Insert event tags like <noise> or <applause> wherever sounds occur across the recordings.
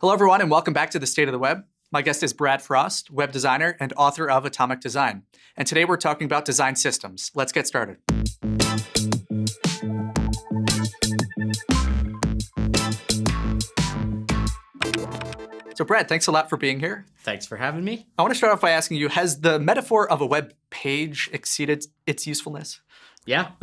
Hello, everyone, and welcome back to the State of the Web. My guest is Brad Frost, web designer and author of Atomic Design. And today we're talking about design systems. Let's get started. So Brad, thanks a lot for being here. Thanks for having me. I want to start off by asking you, has the metaphor of a web page exceeded its usefulness? Yeah, <laughs>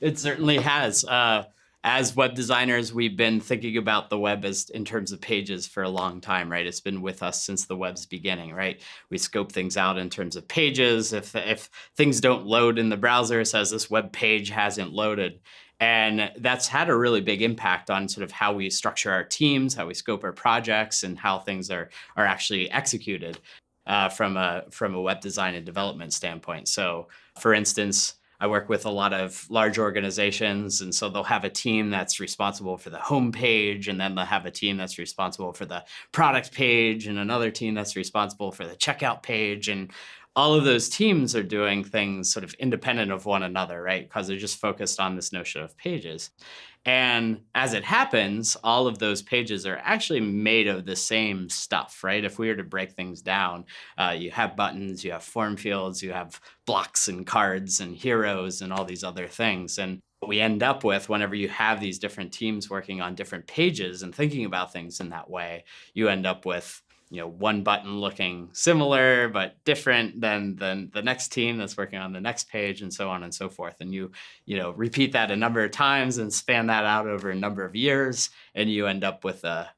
it certainly has. Uh, as web designers, we've been thinking about the web as in terms of pages for a long time, right? It's been with us since the web's beginning, right? We scope things out in terms of pages. If, if things don't load in the browser, it says this web page hasn't loaded. And that's had a really big impact on sort of how we structure our teams, how we scope our projects, and how things are, are actually executed uh, from, a, from a web design and development standpoint. So for instance, I work with a lot of large organizations, and so they'll have a team that's responsible for the home page, and then they'll have a team that's responsible for the product page, and another team that's responsible for the checkout page. And all of those teams are doing things sort of independent of one another, right? Because they're just focused on this notion of pages. And as it happens, all of those pages are actually made of the same stuff, right? If we were to break things down, uh, you have buttons, you have form fields, you have blocks and cards and heroes and all these other things. And what we end up with whenever you have these different teams working on different pages and thinking about things in that way, you end up with you know, one button looking similar but different than, than the next team that's working on the next page and so on and so forth. And you, you know, repeat that a number of times and span that out over a number of years and you end up with a,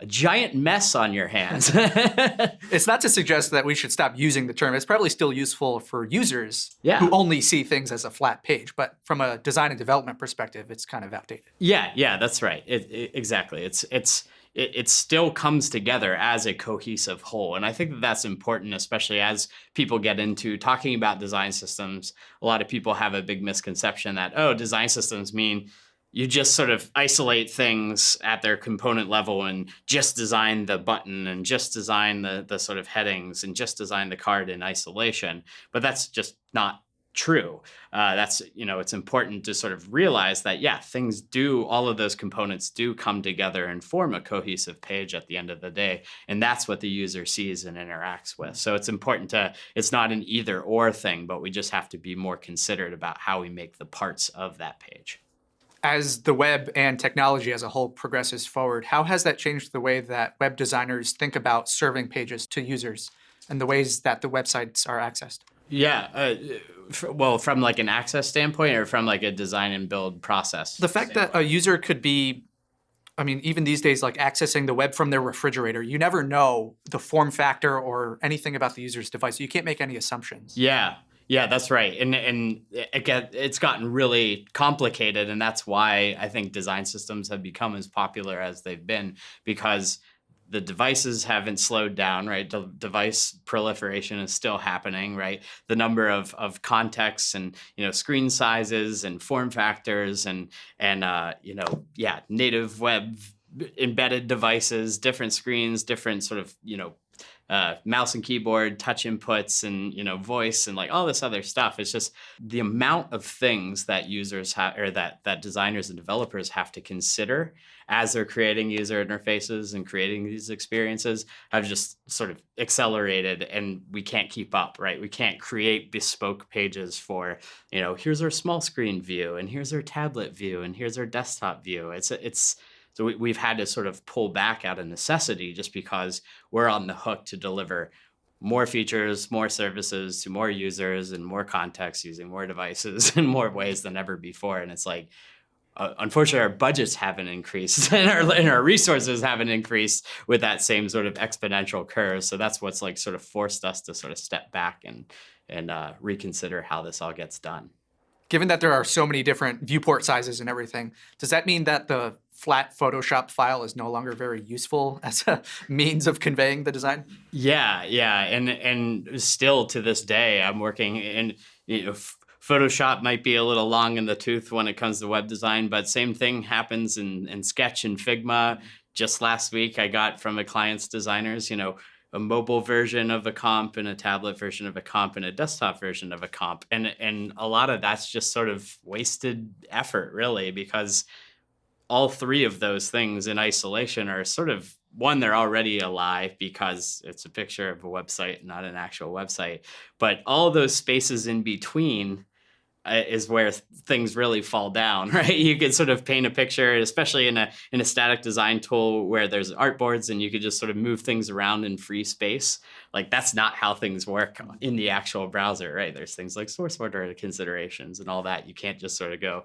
a giant mess on your hands. <laughs> it's not to suggest that we should stop using the term. It's probably still useful for users yeah. who only see things as a flat page. But from a design and development perspective, it's kind of outdated. Yeah, yeah, that's right. It, it, exactly. It's it's it, it still comes together as a cohesive whole. And I think that that's important, especially as people get into talking about design systems. A lot of people have a big misconception that, oh, design systems mean you just sort of isolate things at their component level and just design the button and just design the, the sort of headings and just design the card in isolation. But that's just not true. Uh, that's, you know, it's important to sort of realize that, yeah, things do, all of those components do come together and form a cohesive page at the end of the day. And that's what the user sees and interacts with. So it's important to, it's not an either or thing, but we just have to be more considerate about how we make the parts of that page. As the web and technology as a whole progresses forward, how has that changed the way that web designers think about serving pages to users and the ways that the websites are accessed? Yeah, uh, well, from like an access standpoint or from like a design and build process? The fact standpoint? that a user could be, I mean, even these days, like accessing the web from their refrigerator, you never know the form factor or anything about the user's device. You can't make any assumptions. Yeah, yeah, that's right. And and it get, it's gotten really complicated, and that's why I think design systems have become as popular as they've been because the devices haven't slowed down, right? The device proliferation is still happening, right? The number of, of contexts and, you know, screen sizes and form factors and, and uh, you know, yeah, native web embedded devices, different screens, different sort of, you know, uh, mouse and keyboard, touch inputs, and you know voice, and like all this other stuff. It's just the amount of things that users have, or that that designers and developers have to consider as they're creating user interfaces and creating these experiences have just sort of accelerated, and we can't keep up, right? We can't create bespoke pages for you know here's our small screen view, and here's our tablet view, and here's our desktop view. It's it's so we, have had to sort of pull back out of necessity just because we're on the hook to deliver more features, more services to more users and more contexts using more devices <laughs> in more ways than ever before. And it's like, uh, unfortunately, our budgets haven't increased <laughs> and our, and our resources haven't increased with that same sort of exponential curve. So that's what's like sort of forced us to sort of step back and, and uh, reconsider how this all gets done. Given that there are so many different viewport sizes and everything, does that mean that the flat Photoshop file is no longer very useful <laughs> as a means of conveying the design? Yeah, yeah, and and still to this day, I'm working in you know, Photoshop might be a little long in the tooth when it comes to web design, but same thing happens in, in Sketch and Figma. Just last week, I got from a client's designers, you know, a mobile version of a comp and a tablet version of a comp and a desktop version of a comp. And, and a lot of that's just sort of wasted effort, really, because all three of those things in isolation are sort of one they're already alive because it's a picture of a website not an actual website. But all those spaces in between uh, is where things really fall down <laughs> right? You can sort of paint a picture especially in a in a static design tool where there's artboards and you could just sort of move things around in free space. Like that's not how things work in the actual browser right? There's things like source order considerations and all that. You can't just sort of go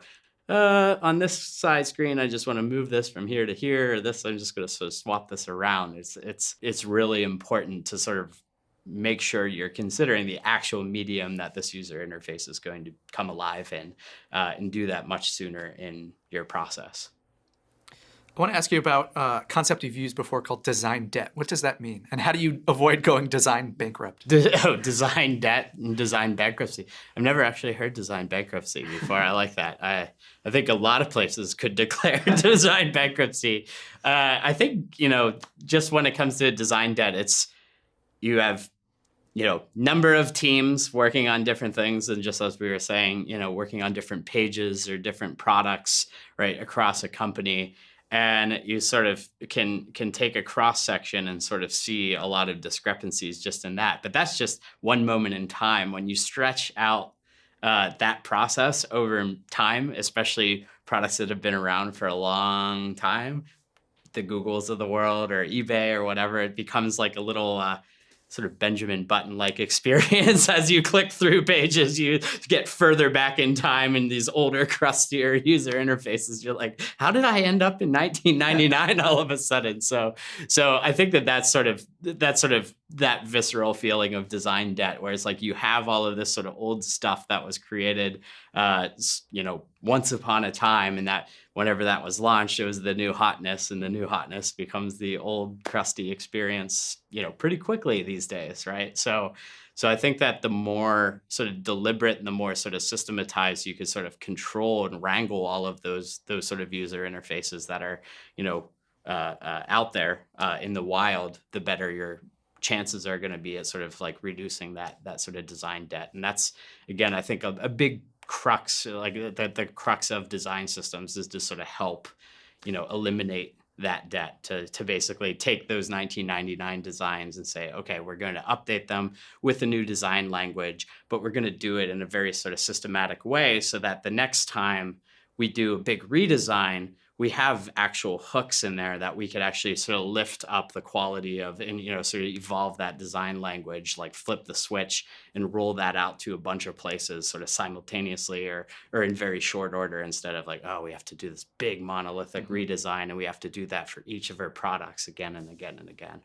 uh, on this side screen, I just want to move this from here to here. This, I'm just going to sort of swap this around. It's it's it's really important to sort of make sure you're considering the actual medium that this user interface is going to come alive in, uh, and do that much sooner in your process. I want to ask you about a uh, concept you've used before called design debt. What does that mean? And how do you avoid going design bankrupt? <laughs> oh, design debt and design bankruptcy. I've never actually heard design bankruptcy before. I like that. I, I think a lot of places could <laughs> declare <laughs> design bankruptcy. Uh, I think, you know, just when it comes to design debt, it's you have you know number of teams working on different things and just as we were saying you know working on different pages or different products right across a company and you sort of can can take a cross section and sort of see a lot of discrepancies just in that. But that's just one moment in time when you stretch out uh, that process over time especially products that have been around for a long time the googles of the world or ebay or whatever it becomes like a little uh, sort of Benjamin Button like <laughs> experience as you click through pages. You get further back in time in these older, crustier user interfaces. You're like, how did I end up in 1999 all of a sudden? So, so I think that that's sort of that's sort of that visceral feeling of design debt, where it's like you have all of this sort of old stuff that was created, uh, you know, once upon a time, and that whenever that was launched, it was the new hotness, and the new hotness becomes the old crusty experience, you know, pretty quickly these days, right? So, so I think that the more sort of deliberate and the more sort of systematized you could sort of control and wrangle all of those those sort of user interfaces that are, you know, uh, uh, out there uh, in the wild, the better your chances are going to be at sort of like reducing that that sort of design debt. And that's again, I think a, a big crux, like the, the crux of design systems is to sort of help, you know, eliminate that debt to, to basically take those 1999 designs and say, okay, we're going to update them with a new design language, but we're going to do it in a very sort of systematic way so that the next time we do a big redesign, we have actual hooks in there that we could actually sort of lift up the quality of and you know sort of evolve that design language like flip the switch and roll that out to a bunch of places sort of simultaneously or or in very short order instead of like oh we have to do this big monolithic mm-hmm. redesign and we have to do that for each of our products again and again and again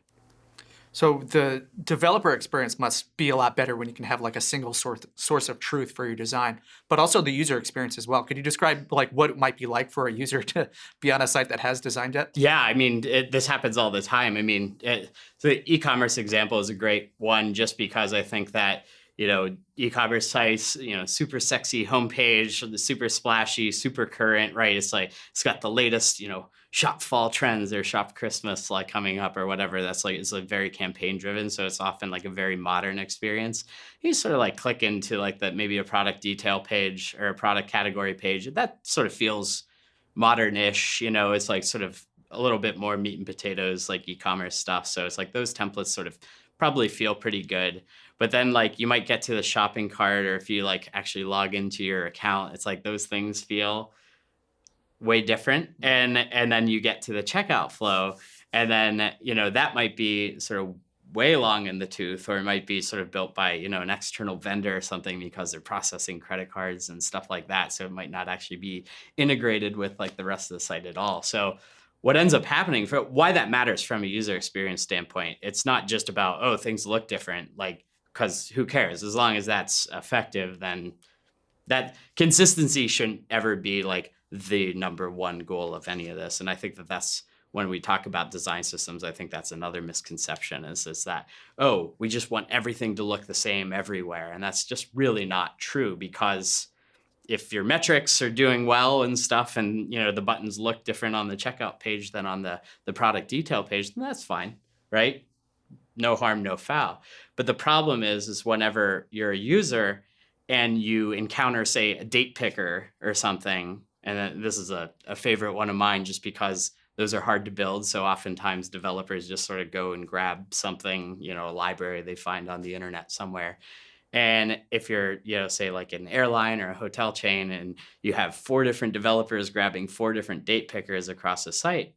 so the developer experience must be a lot better when you can have like a single source source of truth for your design, but also the user experience as well. Could you describe like what it might be like for a user <laughs> to be on a site that has design debt? Yeah, I mean, it, this happens all the time. I mean, it, the e-commerce example is a great one just because I think that you know e-commerce sites you know super sexy homepage the super splashy super current right it's like it's got the latest you know shop fall trends or shop Christmas like coming up or whatever. That's like it's like very campaign driven, so it's often like a very modern experience. You sort of like click into like that maybe a product detail page or a product category page. That sort of feels modern-ish. You know, it's like sort of a little bit more meat and potatoes like e-commerce stuff. So it's like those templates sort of probably feel pretty good. But then like you might get to the shopping cart or if you like actually log into your account, it's like those things feel way different mm-hmm. and and then you get to the checkout flow and then you know that might be sort of way long in the tooth or it might be sort of built by you know an external vendor or something because they're processing credit cards and stuff like that so it might not actually be integrated with like the rest of the site at all. So what ends up happening for why that matters from a user experience standpoint it's not just about oh things look different like because who cares? As long as that's effective then that consistency shouldn't ever be like the number one goal of any of this. And I think that that's when we talk about design systems, I think that's another misconception is, is that, oh, we just want everything to look the same everywhere. And that's just really not true because if your metrics are doing well and stuff and you know the buttons look different on the checkout page than on the, the product detail page, then that's fine, right? No harm, no foul. But the problem is, is whenever you're a user and you encounter, say, a date picker or something, And this is a, a favorite one of mine just because those are hard to build. So oftentimes developers just sort of go and grab something, you know, a library they find on the internet somewhere. And if you're, you know, say like an airline or a hotel chain and you have four different developers grabbing four different date pickers across the site,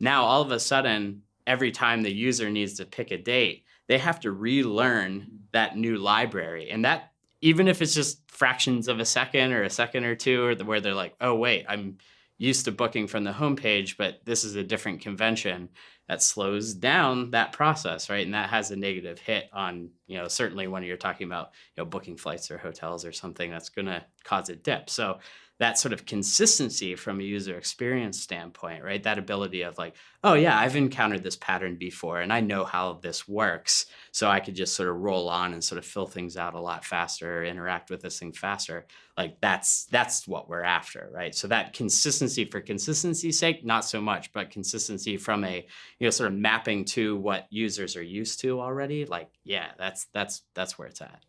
now all of a sudden, every time the user needs to pick a date, they have to relearn that new library. And that, even if it's just fractions of a second or a second or two, or where they're like, oh, wait, I'm used to booking from the homepage, but this is a different convention that slows down that process, right? And that has a negative hit on, you know, certainly when you're talking about, you know, booking flights or hotels or something that's going to cause a dip. So that sort of consistency from a user experience standpoint, right? That ability of like, oh yeah, I've encountered this pattern before and I know how this works. So I could just sort of roll on and sort of fill things out a lot faster, interact with this thing faster. Like that's that's what we're after, right? So that consistency for consistency's sake, not so much, but consistency from a, you know, sort of mapping to what users are used to already, like, yeah, that's that's that's where it's at.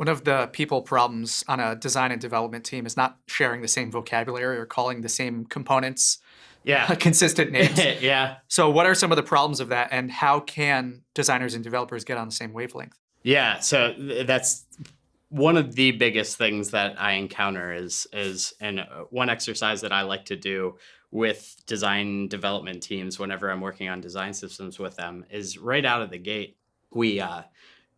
One of the people problems on a design and development team is not sharing the same vocabulary or calling the same components Yeah. <laughs> consistent <laughs> names. yeah. So, what are some of the problems of that, and how can designers and developers get on the same wavelength? Yeah, so th- that's one of the biggest things that I encounter is is and uh, one exercise that I like to do with design development teams whenever I'm working on design systems with them is right out of the gate we uh,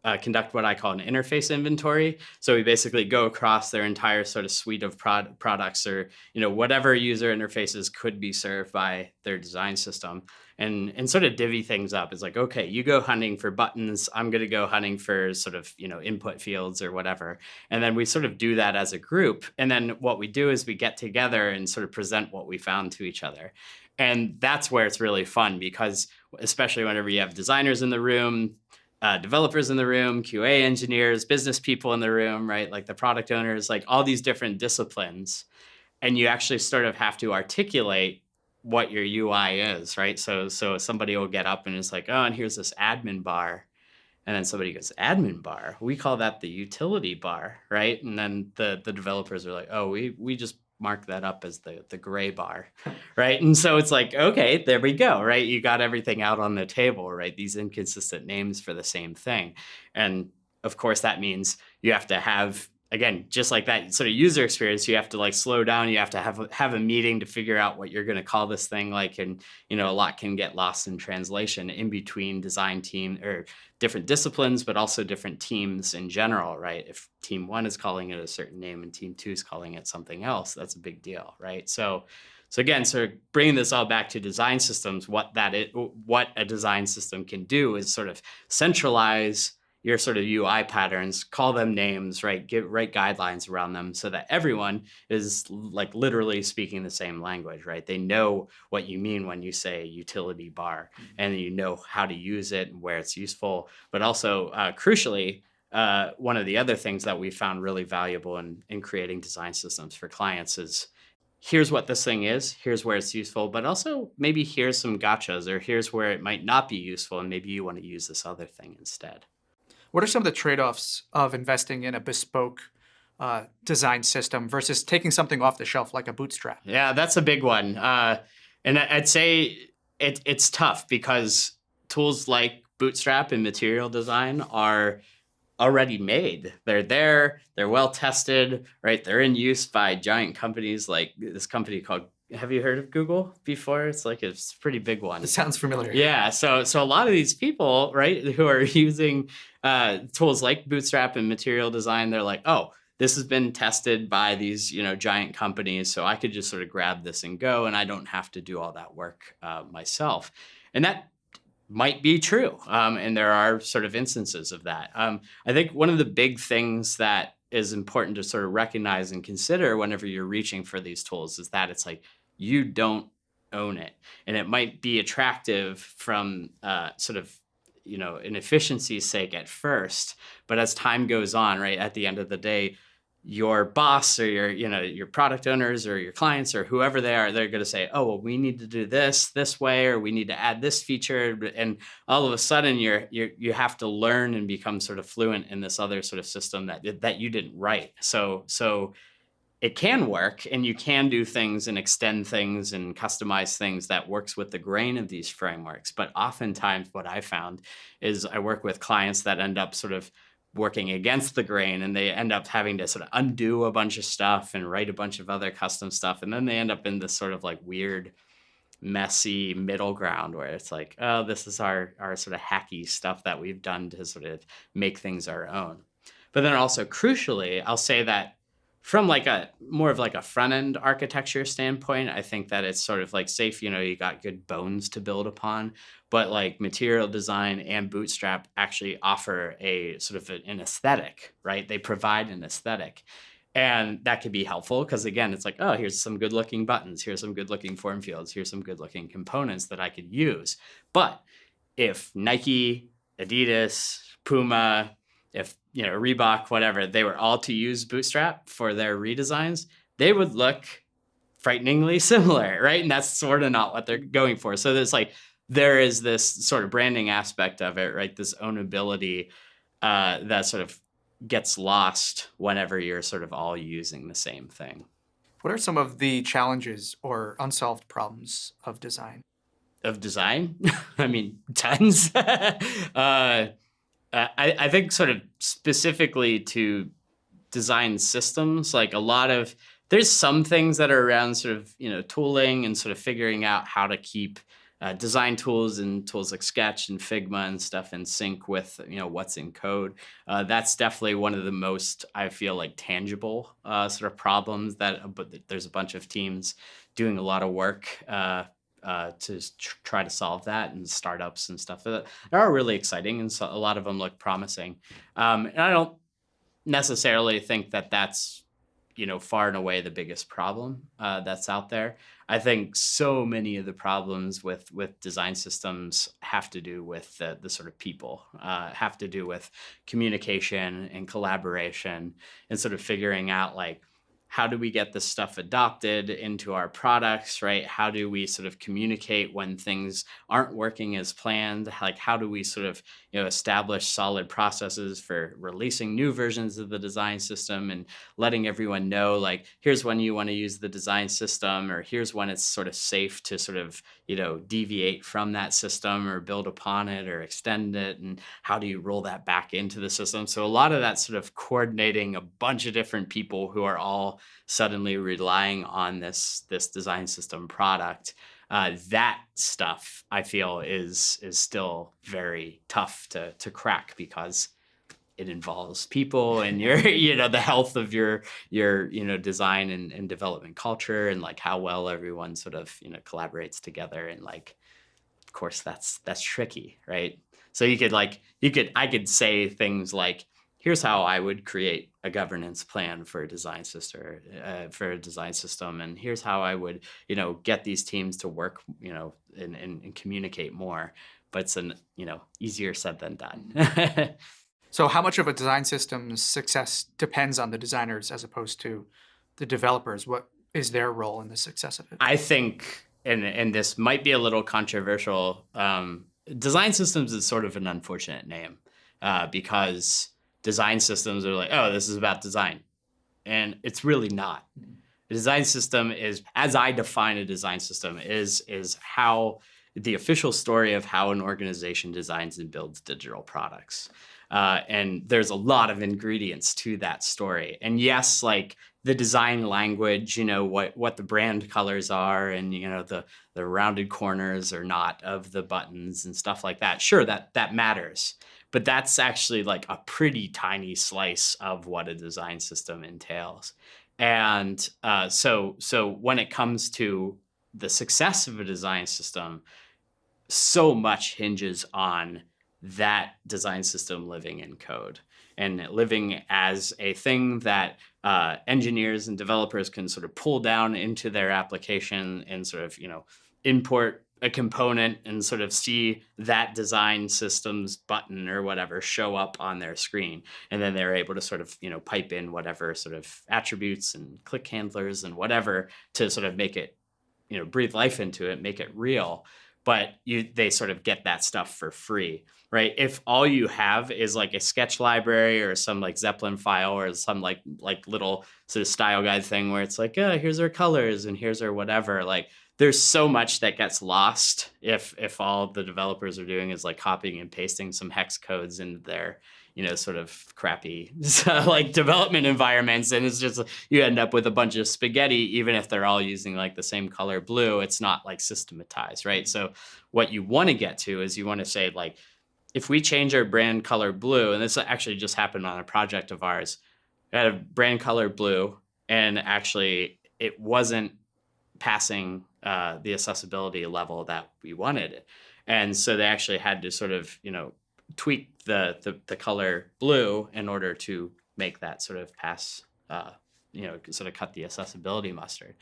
uh, conduct what I call an interface inventory. So we basically go across their entire sort of suite of prod- products or you know whatever user interfaces could be served by their design system and and sort of divvy things up. It's like okay, you go hunting for buttons. I'm going to go hunting for sort of you know input fields or whatever. And then we sort of do that as a group. And then what we do is we get together and sort of present what we found to each other. And that's where it's really fun because especially whenever you have designers in the room, uh, developers in the room, QA engineers, business people in the room, right? Like the product owners, like all these different disciplines. And you actually sort of have to articulate what your UI is, right? So so somebody will get up and it's like, oh, and here's this admin bar. And then somebody goes, admin bar. We call that the utility bar, right? And then the the developers are like, oh, we we just mark that up as the the gray bar <laughs> right? And so it's like okay there we go right? You got everything out on the table right? These inconsistent names for the same thing. And of course that means you have to have again just like that sort of user experience you have to like slow down you have to have have a meeting to figure out what you're going to call this thing like and you know a lot can get lost in translation in between design team or different disciplines but also different teams in general right? If team 1 is calling it a certain name and team 2 is calling it something else that's a big deal right? So so again sort of bringing this all back to design systems what that what a design system can do is sort of centralize your sort of UI patterns, call them names, right? Give write guidelines around them so that everyone is like literally speaking the same language, right? They know what you mean when you say utility bar, and you know how to use it and where it's useful. But also, uh, crucially, uh, one of the other things that we found really valuable in in creating design systems for clients is here's what this thing is, here's where it's useful, but also maybe here's some gotchas or here's where it might not be useful, and maybe you want to use this other thing instead. What are some of the trade-offs of investing in a bespoke uh, design system versus taking something off the shelf like a Bootstrap? Yeah, that's a big one. Uh, and I'd say it, it's tough because tools like Bootstrap and material design are already made. They're there, they're well tested, right? They're in use by giant companies like this company called have you heard of Google before? It's like it's a pretty big one. It sounds familiar. Yeah. So so a lot of these people, right, who are <laughs> using uh, tools like Bootstrap and Material Design, they're like, oh, this has been tested by these you know giant companies, so I could just sort of grab this and go, and I don't have to do all that work uh, myself. And that might be true, um, and there are sort of instances of that. Um, I think one of the big things that is important to sort of recognize and consider whenever you're reaching for these tools is that it's like you don't own it. And it might be attractive from uh, sort of you know an efficiency's sake at first but as time goes on right at the end of the day your boss or your you know your product owners or your clients or whoever they are they're going to say oh well we need to do this this way or we need to add this feature and all of a sudden you're you you have to learn and become sort of fluent in this other sort of system that that you didn't write so so it can work and you can do things and extend things and customize things that works with the grain of these frameworks. But oftentimes what i found is i work with clients that end up sort of working against the grain and they end up having to sort of undo a bunch of stuff and write a bunch of other custom stuff and then they end up in this sort of like weird messy middle ground where it's like oh this is our our sort of hacky stuff that we've done to sort of make things our own. But then also crucially i'll say that from like a more of like a front end architecture standpoint i think that it's sort of like safe you know you got good bones to build upon. But like material design and bootstrap actually offer a sort of an aesthetic right? They provide an aesthetic. And that could be helpful because again it's like oh here's some good looking buttons here's some good looking form fields here's some good looking components that i could use. But if nike adidas puma if you know Reebok, whatever, they were all to use Bootstrap for their redesigns, they would look frighteningly <laughs> similar, right? And that's sort of not what they're going for. So there's like there is this sort of branding aspect of it, right? This ownability uh, that sort of gets lost whenever you're sort of all using the same thing. What are some of the challenges or unsolved problems of design? Of design? <laughs> I mean, tons. <laughs> uh, I, I think sort of specifically to design systems, like a lot of there's some things that are around sort of you know tooling and sort of figuring out how to keep uh, design tools and tools like Sketch and Figma and stuff in sync with you know what's in code. Uh, that's definitely one of the most I feel like tangible uh, sort of problems that. But there's a bunch of teams doing a lot of work uh, uh, to tr- try to solve that and startups and stuff that are really exciting and so a lot of them look promising. Um, and i don't necessarily think that that's you know far and away the biggest problem uh, that's out there. I think so many of the problems with with design systems have to do with the, the sort of people uh, have to do with communication and collaboration and sort of figuring out like how do we get this stuff adopted into our products, right? How do we sort of communicate when things aren't working as planned? Like, how do we sort of, you know, establish solid processes for releasing new versions of the design system and letting everyone know, like, here's when you want to use the design system, or here's when it's sort of safe to sort of, you know, deviate from that system or build upon it or extend it. And how do you roll that back into the system? So, a lot of that sort of coordinating a bunch of different people who are all suddenly relying on this this design system product uh, that stuff I feel is is still very tough to to crack because it involves people and your <laughs> you know the health of your your you know design and, and development culture and like how well everyone sort of you know collaborates together and like of course that's that's tricky right? So you could like you could i could say things like here's how I would create a governance plan for a design system, uh, for a design system, and here's how I would, you know, get these teams to work, you know, and, and, and communicate more. But it's an, you know, easier said than done. <laughs> so, how much of a design system's success depends on the designers as opposed to the developers? What is their role in the success of it? I think, and and this might be a little controversial. Um, design systems is sort of an unfortunate name uh, because design systems are like, oh, this is about design. And it's really not. A design system is, as I define a design system, is is how the official story of how an organization designs and builds digital products. Uh, and there's a lot of ingredients to that story. And yes, like the design language, you know, what what the brand colors are and you know the the rounded corners or not of the buttons and stuff like that. Sure, that that matters but that's actually like a pretty tiny slice of what a design system entails. And uh, so, so when it comes to the success of a design system, so much hinges on that design system living in code and living as a thing that uh, engineers and developers can sort of pull down into their application and sort of you know import a component and sort of see that design systems button or whatever show up on their screen. And then they're able to sort of you know pipe in whatever sort of attributes and click handlers and whatever to sort of make it you know breathe life into it make it real. But you they sort of get that stuff for free right? If all you have is like a sketch library or some like Zeplin file or some like like little sort of style guide thing where it's like oh here's our colors and here's our whatever like there's so much that gets lost if if all the developers are doing is like copying and pasting some hex codes into their you know sort of crappy <laughs> like development environments and it's just you end up with a bunch of spaghetti even if they're all using like the same color blue it's not like systematized right? So what you want to get to is you want to say like if we change our brand color blue and this actually just happened on a project of ours we had a brand color blue and actually it wasn't passing uh, the accessibility level that we wanted and so they actually had to sort of you know tweak the, the, the color blue in order to make that sort of pass, uh, you know, sort of cut the accessibility mustard.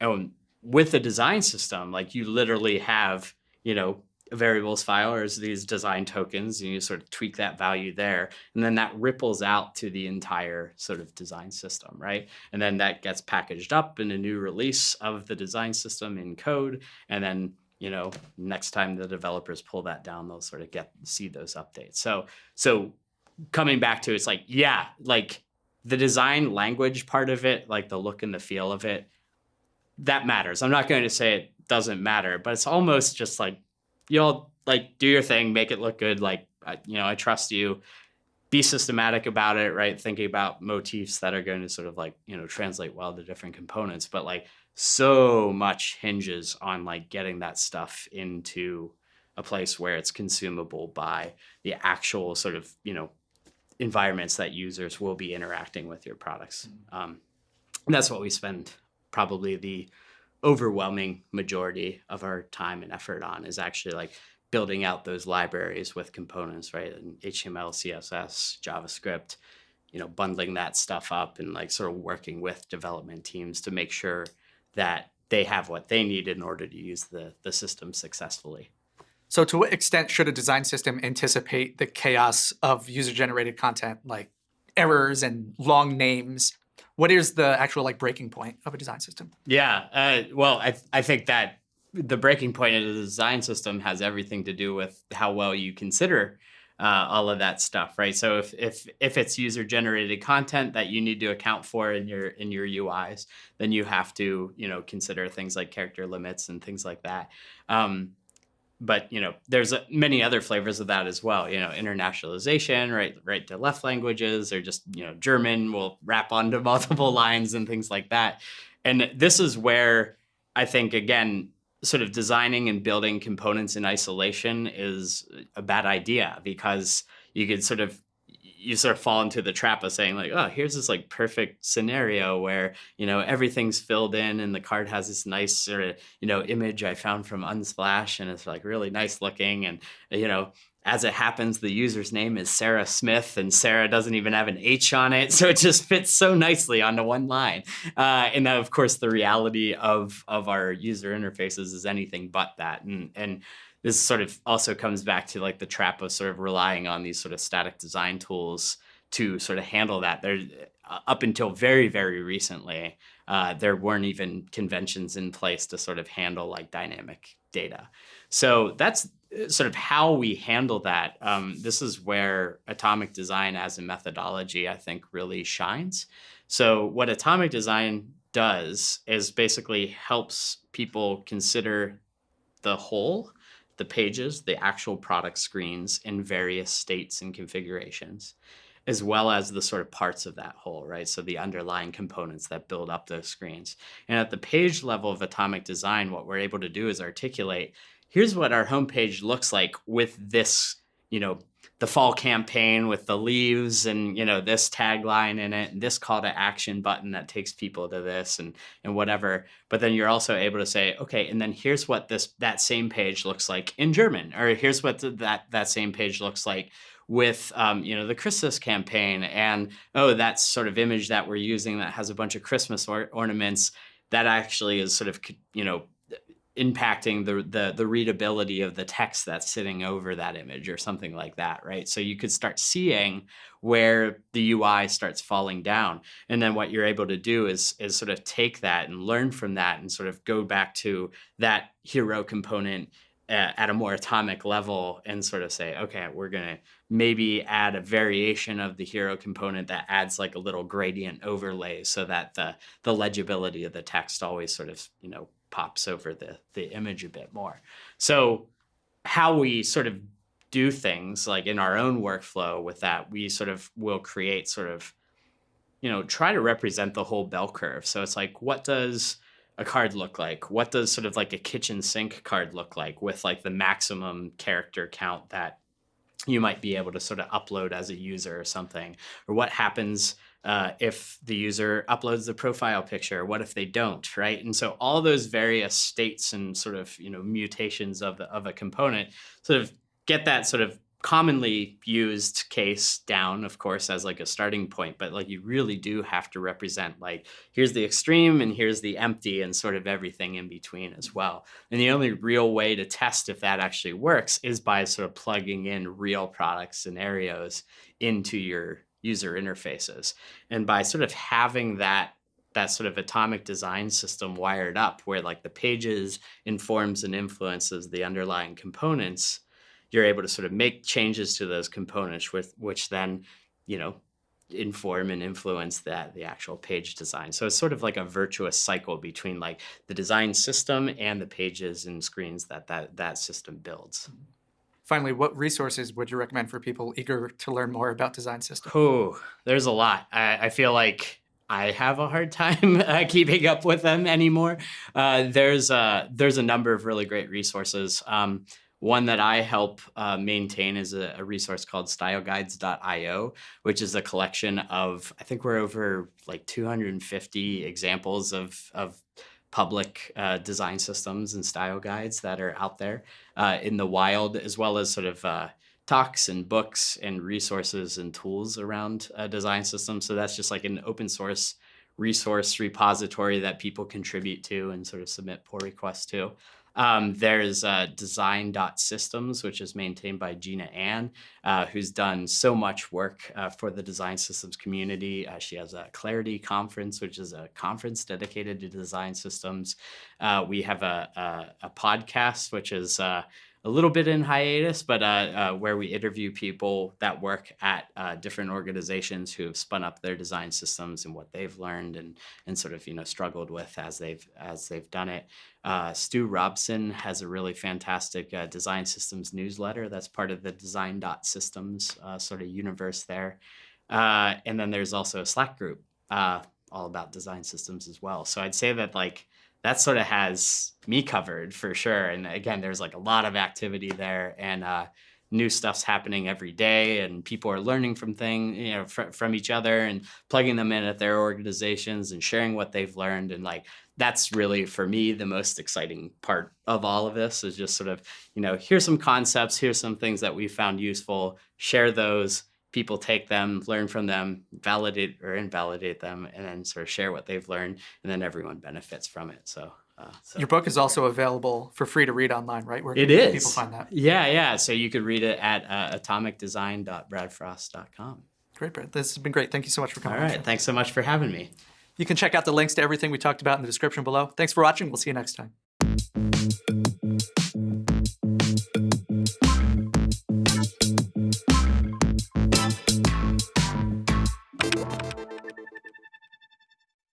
And with the design system, like you literally have, you know, variables file or these design tokens and you sort of tweak that value there and then that ripples out to the entire sort of design system right and then that gets packaged up in a new release of the design system in code and then you know, next time the developers pull that down, they'll sort of get see those updates. So so coming back to it's like, yeah, like the design language part of it, like the look and the feel of it, that matters. I'm not going to say it doesn't matter, but it's almost just like you'll like do your thing, make it look good. Like you know, I trust you. Be systematic about it, right? Thinking about motifs that are going to sort of like you know translate well to different components, but like so much hinges on like getting that stuff into a place where it's consumable by the actual sort of you know environments that users will be interacting with your products mm. um, and that's what we spend probably the overwhelming majority of our time and effort on is actually like building out those libraries with components right and html css javascript you know bundling that stuff up and like sort of working with development teams to make sure that they have what they need in order to use the, the system successfully. So to what extent should a design system anticipate the chaos of user-generated content, like errors and long names? What is the actual like breaking point of a design system? Yeah, uh, well, I, I think that the breaking point of the design system has everything to do with how well you consider uh, all of that stuff, right? So if if if it's user generated content that you need to account for in your in your UIs, then you have to you know consider things like character limits and things like that. Um, but you know, there's a, many other flavors of that as well. You know, internationalization, right, right to left languages, or just you know, German will wrap onto <laughs> multiple lines and things like that. And this is where I think again sort of designing and building components in isolation is a bad idea because you could sort of you sort of fall into the trap of saying like, oh, here's this like perfect scenario where you know everything's filled in and the card has this nice sort of you know image I found from Unsplash and it's like really nice looking and you know as it happens, the user's name is Sarah Smith, and Sarah doesn't even have an H on it, <laughs> so it just fits so nicely onto one line. Uh, and of course, the reality of of our user interfaces is anything but that. And and this sort of also comes back to like the trap of sort of relying on these sort of static design tools to sort of handle that. There, uh, up until very very recently, uh, there weren't even conventions in place to sort of handle like dynamic data. So that's uh, sort of how we handle that. Um, this is where atomic design as a methodology, I think, really shines. So what atomic design does is basically helps people consider the whole, the pages, the actual product screens in various states and configurations, as well as the sort of parts of that whole, right? So the underlying components that build up those screens. And at the page level of atomic design, what we're able to do is articulate here's what our homepage looks like with this, you know, the fall campaign with the leaves and you know this tagline in it and this call to action button that takes people to this and and whatever. But then you're also able to say okay and then here's what this that same page looks like in german or here's what the, that that same page looks like with um, you know the christmas campaign and oh that sort of image that we're using that has a bunch of christmas or ornaments that actually is sort of you know impacting the, the the readability of the text that's sitting over that image or something like that, right? So you could start seeing where the UI starts falling down. And then what you're able to do is is sort of take that and learn from that and sort of go back to that hero component uh, at a more atomic level and sort of say, okay, we're going to maybe add a variation of the hero component that adds like a little gradient overlay so that the, the legibility of the text always sort of, you know, pops over the, the image a bit more. So how we sort of do things like in our own workflow with that, we sort of will create sort of, you know, try to represent the whole bell curve. So it's like, what does a card look like? What does sort of like a kitchen sink card look like with like the maximum character count that you might be able to sort of upload as a user or something? Or what happens uh, if the user uploads the profile picture? What if they don't, right? And so all those various states and sort of, you know, mutations of, the, of a component sort of get that sort of commonly used case down of course as like a starting point but like you really do have to represent like here's the extreme and here's the empty and sort of everything in between as well and the only real way to test if that actually works is by sort of plugging in real product scenarios into your user interfaces and by sort of having that that sort of atomic design system wired up where like the pages informs and influences the underlying components you're able to sort of make changes to those components with which then, you know, inform and influence that the actual page design. So it's sort of like a virtuous cycle between like the design system and the pages and screens that that, that system builds. Finally, what resources would you recommend for people eager to learn more about design systems? Oh, there's a lot. I, I feel like I have a hard time <laughs> uh, keeping up with them anymore. Uh, there's a, there's a number of really great resources. Um, one that I help uh, maintain is a, a, resource called styleguides.io, which is a collection of, I think we're over like 250 examples of, of public uh, design systems and style guides that are out there uh, in the wild, as well as sort of uh, talks and books and resources and tools around design systems. So that's just like an open source resource repository that people contribute to and sort of submit pull requests to. Um, there's uh, design.systems, which is maintained by Jina Anne, uh, who's done so much work uh, for the design systems community. Uh, she has a Clarity Conference, which is a conference dedicated to design systems. Uh, we have a, a, a, podcast, which is uh, a little bit in hiatus, but uh, uh, where we interview people that work at uh, different organizations who have spun up their design systems and what they've learned and and sort of you know struggled with as they've as they've done it. Uh, Stu Robson has a really fantastic uh, design systems newsletter that's part of the Design Dot Systems uh, sort of universe there, and then there's also a Slack group all about design systems as well. So I'd say that like that sort of has me covered for sure. And again, there's like a lot of activity there and uh, new stuff's happening every day and people are learning from things, you know, fr from each other and plugging them in at their organizations and sharing what they've learned. And like, that's really for me, the most exciting part of all of this is just sort of, you know, here's some concepts, here's some things that we found useful, share those, people take them, learn from them, validate or invalidate them, and then sort of share what they've learned, and then everyone benefits from it. So. Uh, so. Your book is also available for free to read online, right? Where it is. People find that. Yeah, yeah. So you could read it at uh, atomicdesign.bradfrost.com. Great, Brad. This has been great. Thank you so much for coming. All right. Thanks so much for having me. You can check out the links to everything we talked about in the description below. Thanks for watching. We'll see you next time.